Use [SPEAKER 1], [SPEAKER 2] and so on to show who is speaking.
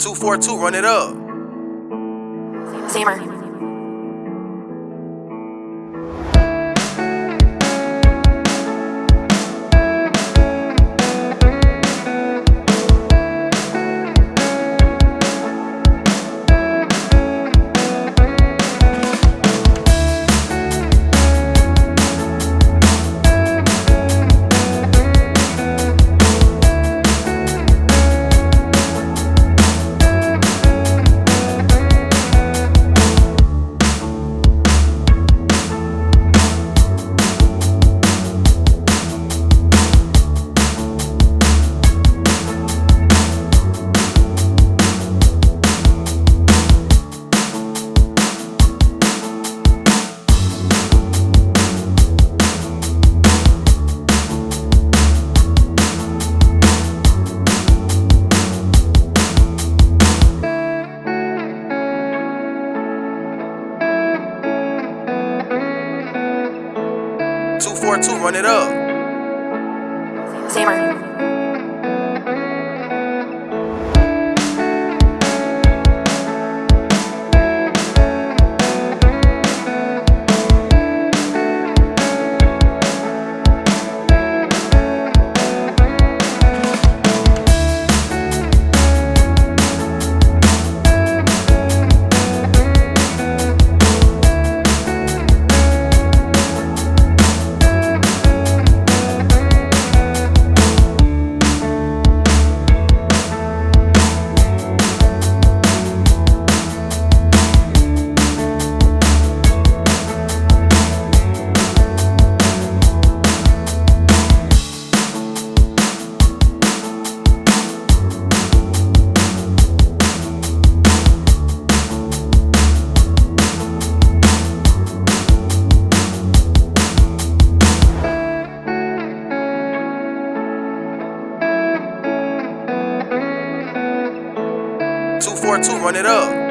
[SPEAKER 1] 242, run it up.
[SPEAKER 2] Samer.
[SPEAKER 1] Two four two, run it up.
[SPEAKER 2] Samer.
[SPEAKER 1] Two four two, run it up.